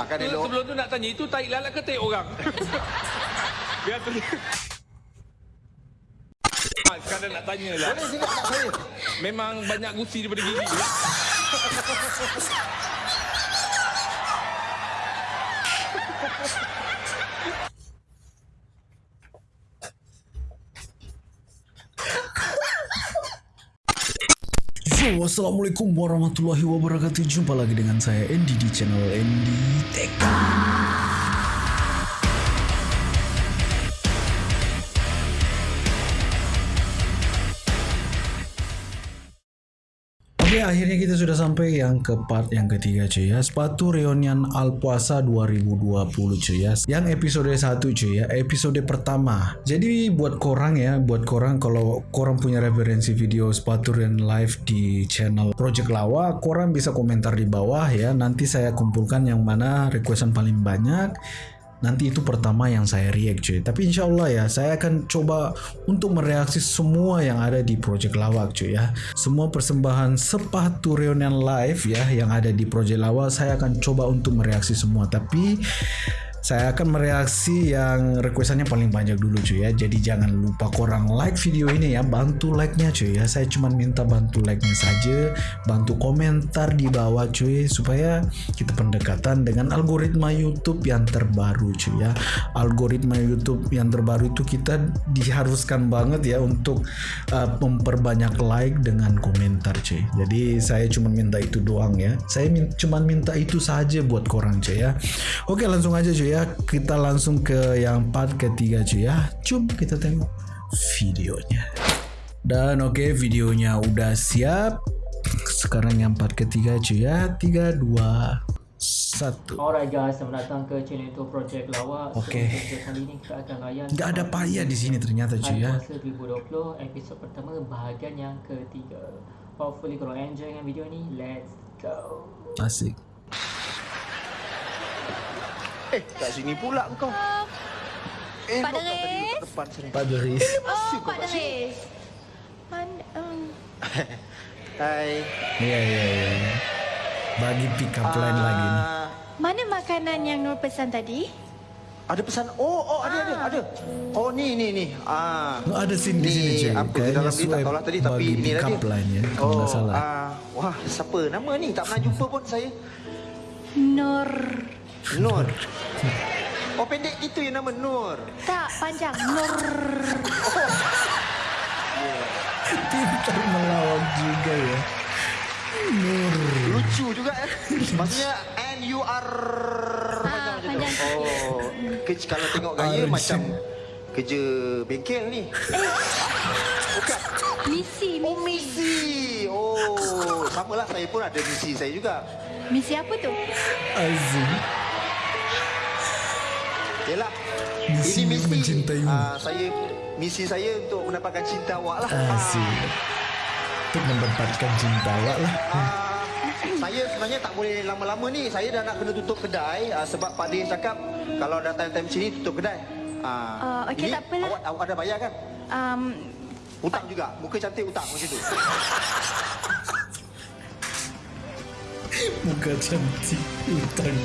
Akan Tu, elok. Sebelum tu nak tanya, itu tahi lalat ke tahi orang? Biar tu. Ah, Sekarang nak tanya lah. Boleh sini kat saya. Memang banyak gusi daripada gigi. Ya? Yo, Assalamualaikum warahmatullahi wabarakatuh Jumpa lagi dengan saya Andy di channel Andy Tech Oke, akhirnya kita sudah sampai yang ke part yang ketiga cuy ya. Sepatu reunian Alpuasa 2020 cuy ya. Yang episode 1 cuy ya, episode pertama. Jadi buat korang ya, buat korang kalau korang punya referensi video sepatu reunion live di channel Project Lawa, korang bisa komentar di bawah ya. Nanti saya kumpulkan yang mana requestan paling banyak. Nanti itu pertama yang saya react cuy. Tapi insya Allah ya Saya akan coba Untuk mereaksi semua yang ada di Project Lawak cuy ya. Semua persembahan sepatu reunion live ya Yang ada di Project Lawak Saya akan coba untuk mereaksi semua. Tapi saya akan mereaksi yang requestannya paling banyak dulu cuy ya. Jadi jangan lupa korang like video ini ya. Bantu like-nya cuy ya. Saya cuma minta bantu like-nya saja Bantu komentar di bawah cuy Supaya kita pendekatan dengan algoritma YouTube yang terbaru cuy ya. Algoritma YouTube yang terbaru itu kita diharuskan banget ya Untuk uh, memperbanyak like dengan komentar cuy. Jadi saya cuma minta itu doang ya. Saya min cuma minta itu saja buat korang cuy ya. Oke langsung aja cuy ya Kita langsung ke yang part ketiga cuy ya Jom kita tengok videonya Dan oke videonya udah siap Sekarang yang part ketiga cuy ya 3, 2, 1 Alright guys, selamat datang ke channel itu Project Lawak. Okey. So, untuk kali ini kita akan layan Nggak ada payah di sini ternyata cuy ya Puasa 2020 episod pertama bahagian yang ketiga. Hopefully korang enjoy dengan video ni. Let's go. Asik Eh, kat sini pula kau. Eh, Pak Deris? depan sini. Pak Deris Oh, Pak Deris. Mana, um, Hai. Iya iya iya iya. Bagi pick up line lagi nih Ah, mana makanan yang Nur pesan tadi? Ada pesan. Oh, oh ada ada ada. Oh ni ni ni. Ah. Oh, ada scene di sini, cuy. Apa Kayaknya dalam ni tak swipe tahulah tadi tapi ni lah dia. line ya, kalau oh, tak salah. Ah, wah, siapa nama ni? Tak pernah jumpa pun saya. Nur. Nur. Oh pendek itu yang nama Nur. Tak, panjang. Nur. Pintar melawak juga ya Nur Lucu juga eh. Maksudnya N U R Ah, panjang sikit. Oh, kerja kalau tengok gaya macam kerja bengkel ni. Bukan. Misi, Oh, misi. misi. Oh, samalah saya pun ada misi saya juga. Misi apa tu? Azim Yalah. Misi ini misi mencintaimu. ah, saya misi saya untuk mendapatkan cinta awak lah. Azim Untuk mendapatkan cinta awak lah Ah, saya sebenarnya tak boleh lama-lama ni. Saya dah nak kena tutup kedai ah, sebab Pak Din cakap kalau dah time-time sini tutup kedai. Ah, Ah, okey, ini tak apalah. Awak, awak ada bayar kan? Um, Hutang juga. Muka cantik hutang macam tu. Muka cantik Utang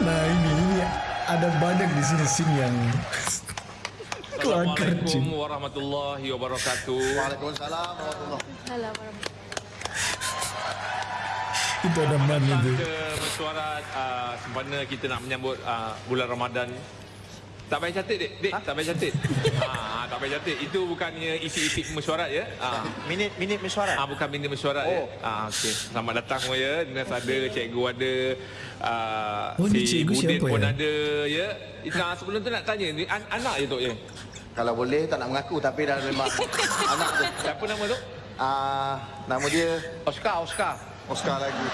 Nah ini, ini Ada banyak di sini scene yang Kelakar Assalamualaikum cuy warahmatullahi wabarakatuh. Waalaikumsalam warahmatullahi warahmatullahi Itu ada mana tu Ke uh, sempena kita nak menyambut uh, bulan Ramadan. Tak payah catat, Dek. Dek, tak payah catat. ha, tak payah catat. Itu bukannya isi-isi mesyuarat ya. Ha. Minit minit mesyuarat. Ah bukan minit mesyuarat oh. ya. Oh. Ah okey. Selamat datang semua ya. Dinas ada, cikgu ada, uh, Oh, ni cikgu Budin siapa pun ya? ada ya. Nah, sebelum tu nak tanya ni an- anak je tok ya. Kalau boleh tak nak mengaku tapi dah memang anak tu. Siapa nama tu? Ah, nama dia Oscar, Oscar. Oscar lagi.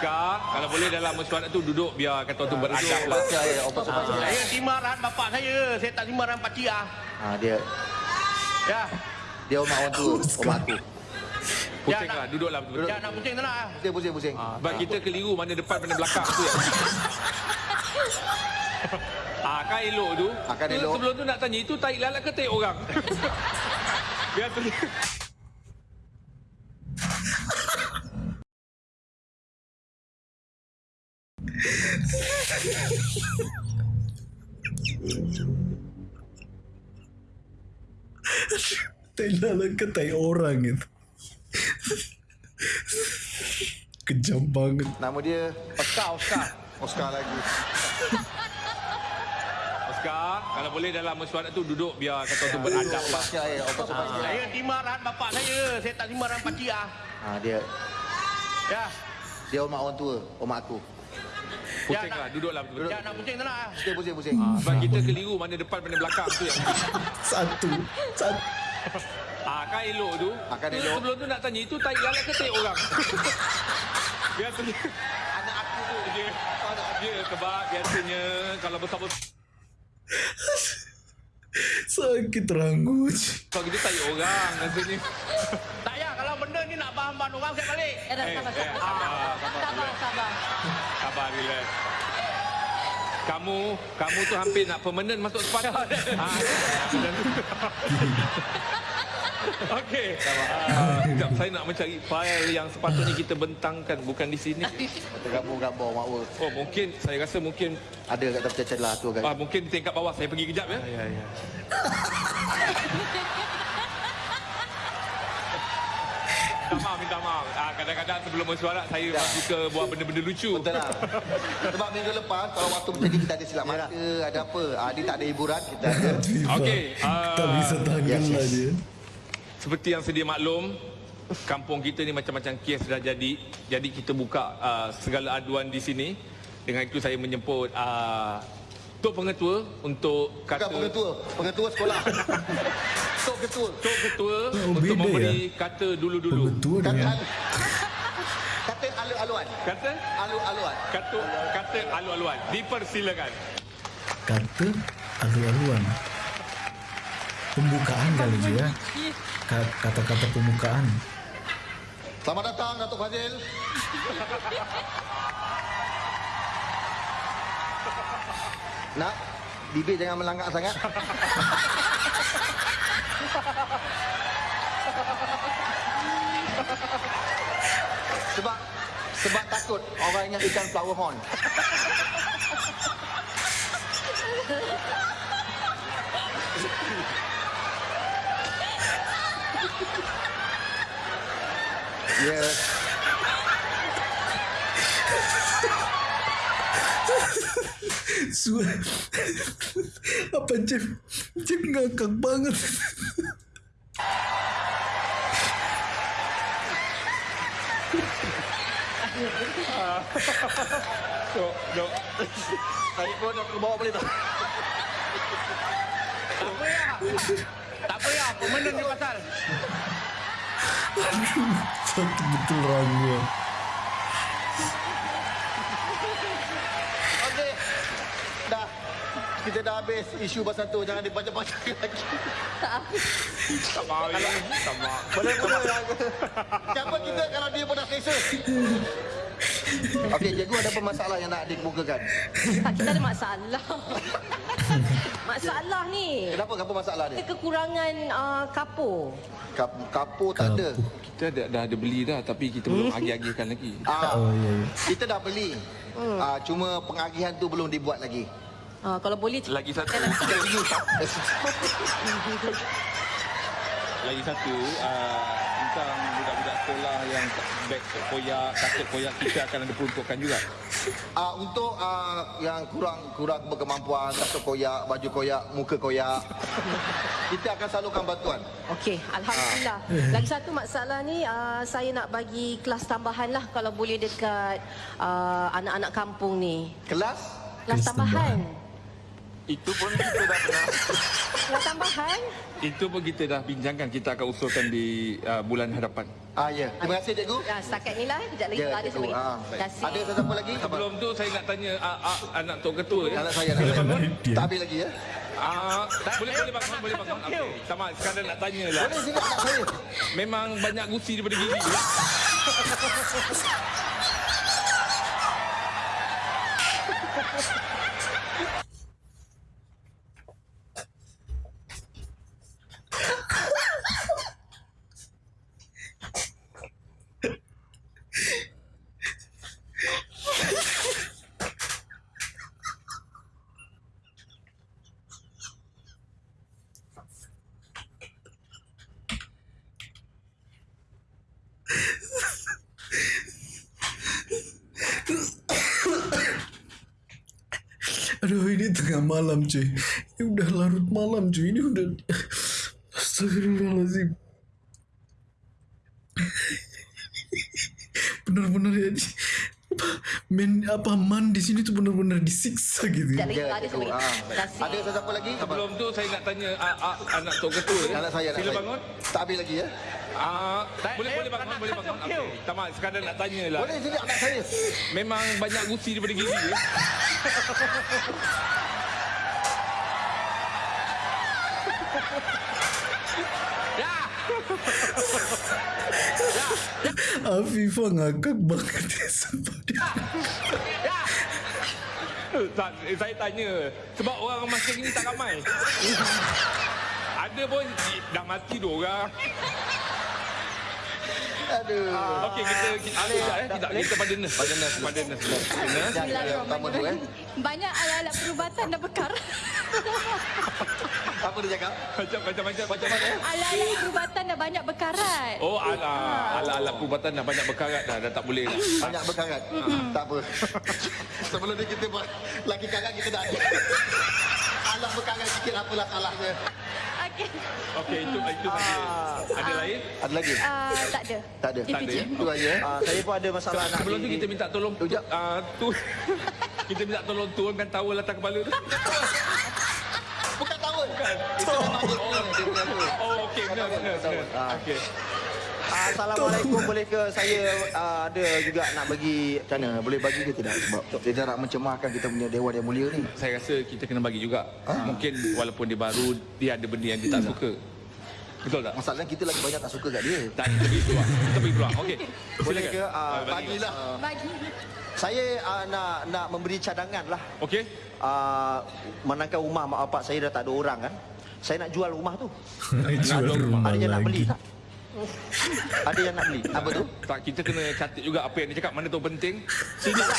Oscar, kalau boleh dalam mesyuarat tu duduk biar kata tu beradab lah. Ya, Ah. Saya terima arahan bapak saya. Saya tak terima arahan pakcik ah. Ah, dia Ya. dia omak orang tu, omak aku. Pusing Ya, lah, duduklah betul. Ya nak pusing tak nak ah. Dia pusing-pusing. Ah, sebab kita keliru mana depan mana belakang tu ya. Ah, kan elok tu. Akan elok. Sebelum tu nak tanya, itu tahi lalat ke tahi orang? Biar tu. Tai lalat ke tai orang itu. Kejam banget. Nama dia Oscar, Oscar. Oscar lagi. Oscar, kalau boleh dalam mesyuarat tu duduk biar kata tu beradab lah. Ya, Ah. Saya terima arahan bapak saya. Saya tak terima arahan pakcik ah. Ha, dia Ya. dia omak orang tua, omak aku. Pusing Ya, lah, duduklah betul. Ya, nak pusing nak ah. Pusing, pusing, pusing. Ah, sebab kita keliru mana depan mana belakang tu yang Satu. Satu. Ah, kan elok tu. Akan Tu elok. Sebelum tu nak tanya, itu tai lalat ke tai orang? biasanya Anak aku tu. dia, dia sebab biasanya kalau besar-besar Sakit ranggut. kalau kita tai orang rasanya. Tak ya, kalau benda ni nak bahan-bahan orang saya balik. Eh, dah, Eh, sabar, eh, Sabar, relax. Kamu, kamu tu hampir nak permanent masuk tempat. ha, Okey. Ah, Sekejap, saya nak mencari file yang sepatutnya kita bentangkan bukan di sini. Gambar-gambar aku. Oh, mungkin saya rasa mungkin Ada kat tepi celah tu kan. ah, mungkin tingkat bawah saya pergi kejap ya. Ya, ya. Minta maaf, minta maaf. Ah, kadang-kadang sebelum bersuara saya Ya. suka buat benda-benda lucu. Betul lah. Sebab minggu lepas kalau waktu macam ni kita ada silap mata, ada apa. Ah, dia tak ada hiburan, kita ada. Okey, Tak ah, bisa tanggal yes, lah yes. dia. Seperti yang sedia maklum, kampung kita ni macam-macam kes dah jadi. Jadi kita buka uh, segala aduan di sini. Dengan itu saya menjemput uh, Tok Pengetua untuk Bukan kata pengetua, pengetua sekolah. Tok ketua. Tok Ketua Oh, untuk beda memberi kata dulu-dulu. Betul Kata dengan Kata alu-aluan. Kata Alu-aluan. kata kata alu-aluan. Dipersilakan. kata alu-aluan. Pembukaan kali je ya. Ka- Kata-kata pembukaan. Selamat datang Datuk Fazil. Nak, bibir jangan melangak sangat. sebab sebab takut orang ingat ikan flower horn. Ya. Suara Apa Jeff Jeff ngakak banget Tok, Tok. Saya pun nak ke bawah boleh tak? Tak apa ya. Tak apa ya, permanent ni pasal. Satu betul ranggu Kita dah habis isu pasal tu. Jangan dipanjang-panjang lagi. Tak mahu ni. Tak mahu. Boleh boleh. Siapa kita kalau dia pun dah selesa? Okey, cikgu ada apa masalah yang nak dikemukakan? Tak, kita ada masalah. masalah ni. Kenapa? Apa masalah dia? kekurangan uh, kapur. Kap, kapur tak ada. Kita dah, dah ada beli dah tapi kita belum agih-agihkan lagi. Ah, Oh ya ya kita dah beli. Ah, cuma pengagihan tu belum dibuat lagi. Uh, kalau boleh Lagi satu. Lagi satu uh, tentang budak-budak sekolah yang beg koyak, kaset koyak kita akan ada peruntukan juga. Ah, untuk ah, yang kurang kurang berkemampuan, kasut koyak, baju koyak, muka koyak, kita akan salurkan bantuan. Okey, alhamdulillah. Lagi satu masalah ni uh, saya nak bagi kelas tambahan lah kalau boleh dekat uh, anak-anak kampung ni. Kelas Kelas Kelas tambahan. Itu pun kita dah pernah Yang tambahan Itu pun kita dah bincangkan Kita akan usulkan di uh, bulan hadapan Ah ya. Terima kasih cikgu. Ya, setakat inilah kejap lagi ya, ada cikgu. sebagainya. Ah, ada sesiapa lagi? Sebelum tu saya nak tanya a, a, anak tok ketua ya. Anak saya nak tanya. Tak habis lagi ya. Ah, boleh boleh bangun, boleh bangun. Okey. Sama sekarang nak tanya lah. Boleh sini nak saya. Memang banyak gusi daripada gigi. Ya? tengah malam cuy Ini udah larut malam cuy Ini udah Astagfirullahaladzim Bener-bener ya apa, Men apa man di sini tuh bener-bener disiksa gitu Sekejap lagi Ya, ada ah. Ada siapa lagi? Apa? Sebelum tu saya nak tanya ah, ah, anak Tok Ketua ya. Anak saya, Sila bangun. Tak habis lagi ya? Ah, Tak, boleh boleh bangun, tak boleh bangun. Okay. Tak mak, sekadar nak tanya lah. Boleh sini anak saya. Memang banyak gusi daripada gigi ya. Ya. Afifah ngakak banget ya sumpah dia. tak, saya tanya sebab orang masa ni tak ramai. Ada pun dah mati dua orang. Aduh. Okey kita kita sekejap, eh. kita kita pada nurse pada nurse pada nurse. Tu eh. Banyak alat-alat perubatan dah bekar. Apa dia cakap? Macam macam macam macam mana? Alat-alat perubatan dah banyak bekarat. Oh ala ala-ala perubatan dah banyak berkarat dah dah tak boleh dah. Banyak berkarat. Tak apa. Sebelum ni kita buat laki karat kita dah ada. Alah berkarat sikit apalah salahnya. Okey. Itu itu saja. Ada lain? Ada lagi? Uh, tak ada. Tak ada. Itu Tak ada, je. ya? Itu aja. Ah, saya pun ada masalah nak Sebelum tu kita minta tolong tu, uh, tu kita minta tolong turunkan towel atas kepala tu. Bukan tawar. Itu memang dia punya, dia punya tu. Oh okey benar benar. benar. Ah. Okey. Assalamualaikum boleh ke saya ah, ada juga nak bagi macam mana boleh bagi ke tidak sebab dia nak mencemarkan kita punya dewan yang mulia ni Saya rasa kita kena bagi juga. Mungkin walaupun dia baru dia ada benda yang dia tak suka. Betul tak? masalahnya kita lagi banyak tak suka kat dia Tak kita bagi peluang. Kita bagi peluang. Okey. boleh ke bagi. bagilah Bagi. saya ah, nak nak memberi cadangan lah Okey. uh, manakah rumah mak bapak saya dah tak ada orang kan saya nak jual rumah tu Jual jual rumah ada yang nak beli tak ada yang nak beli apa tu Tak kita kena catat juga apa yang dia cakap mana tu penting. Sini.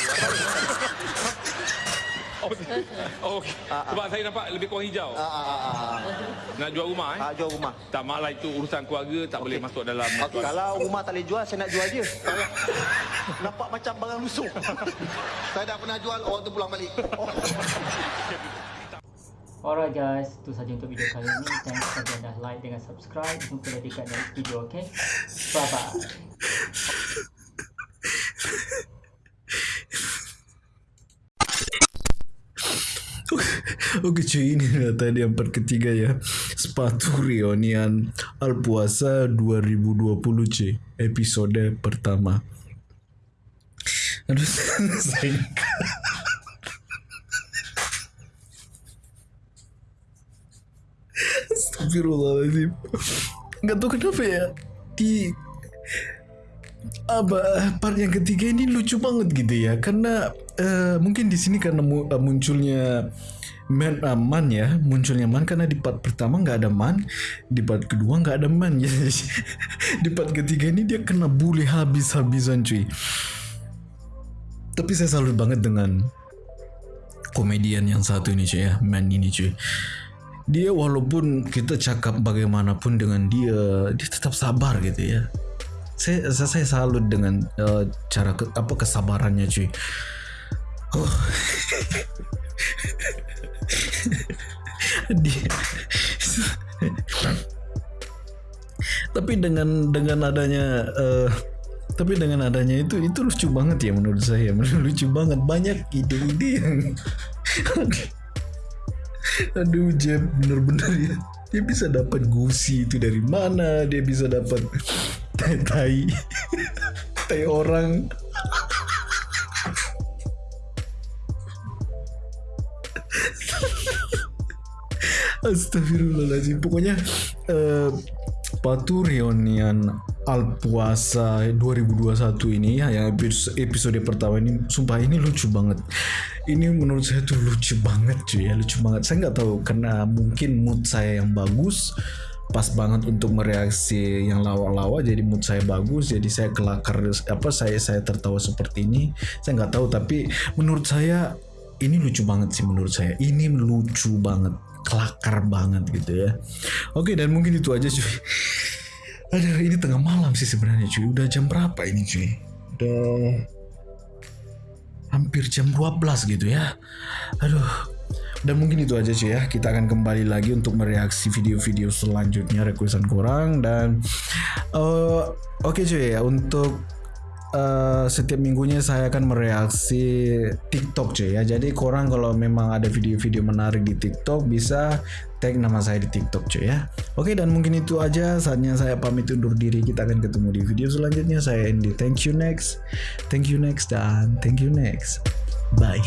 Oh, oh, okey. Sebab saya nampak lebih kurang hijau. ah, ah, ah, ah. Nak jual rumah eh? Ah, jual rumah Tak mak lah itu urusan keluarga tak boleh masuk dalam Okay. Kalau rumah tak boleh jual, saya nak jual dia. Nampak macam barang lusuh. saya dah pernah jual, orang tu pulang balik. Oh. Alright guys, itu saja untuk video kali ini. Thanks kerana dah like dengan subscribe. Jumpa lagi kat next video, okay? Bye bye. Oke cuy ini dah tadi yang part ketiga ya Sepatu reunian Alpuasa 2020 cuy Episode pertama Aduh saya Astagfirullahaladzim Gak tahu kenapa ya Di apa part yang ketiga ini lucu banget gitu ya. Karena eh, mungkin di sini karena mu- eh, munculnya man, uh, man ya. Munculnya man karena di part pertama nggak ada man di part kedua nggak ada man. Jadi di part ketiga ini dia kena bully habis-habisan cuy. Tapi saya salut banget dengan komedian yang satu ini cuy ya. Man ini cuy dia walaupun kita cakap bagaimanapun dengan dia dia tetap sabar gitu ya. Saya saya, salut dengan uh, cara ke, apa kesabarannya cuy. Oh. dia. Tapi dengan dengan adanya uh, tapi dengan adanya itu itu lucu banget ya menurut saya. Lucu banget. Banyak ide-ide yang aduh Jeb bener-bener ya. Dia bisa dapat gusi itu dari mana? Dia bisa dapat tai tai tai orang. Astagfirullahaladzim. Pokoknya uh, Patu reunian Alpuasa 2021 ini ya yang episode pertama ini sumpah ini lucu banget. Ini menurut saya tuh lucu banget cuy ya, lucu banget. Saya nggak tahu karena mungkin mood saya yang bagus pas banget untuk mereaksi yang lawa-lawa jadi mood saya bagus jadi saya kelakar apa saya saya tertawa seperti ini. Saya nggak tahu tapi menurut saya ini lucu banget sih menurut saya. Ini lucu banget kelakar banget gitu ya. Oke dan mungkin itu aja cuy. Aduh ini tengah malam sih sebenarnya cuy. Udah jam berapa ini cuy? Udah hampir jam 12 gitu ya. Aduh. Dan mungkin itu aja cuy ya. Kita akan kembali lagi untuk mereaksi video-video selanjutnya. Requestan korang dan uh, oke okay cuy ya. Untuk uh, setiap minggunya saya akan mereaksi TikTok cuy ya. Jadi korang kalau memang ada video-video menarik di TikTok bisa tag nama saya di TikTok cuy ya. Oke dan mungkin itu aja saatnya saya pamit undur diri. Kita akan ketemu di video selanjutnya. Saya Andy. Thank you next. Thank you next dan thank you next. Bye.